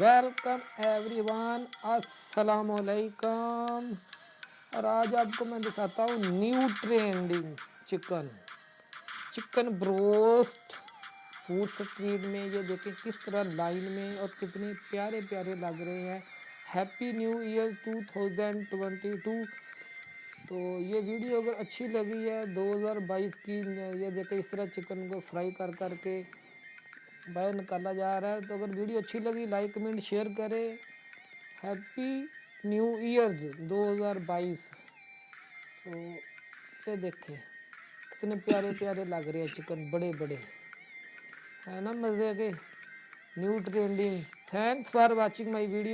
welcome every one السلام علیکم اور آج آپ کو میں دکھاتا ہوں new trending chicken chicken broast food street میں یہ دیکھیں کس طرح لائن میں اور کتنے پیارے پیارے لگ رہے ہیں ہیپی نیو ایئر 2022 تو یہ ویڈیو اگر اچھی لگی ہے 2022 کی یہ دیکھیں اس طرح چکن کو فرائی کر کر کے باہر نکالا جا رہا ہے تو اگر ویڈیو اچھی لگی لائک کمنٹ شیئر کرے ہیپی نیو ایئرز دو ہزار بائیس تو یہ دیکھیں کتنے پیارے پیارے لگ رہے ہیں چکن بڑے بڑے ہے نا مزے کے new trending thanks for watching my video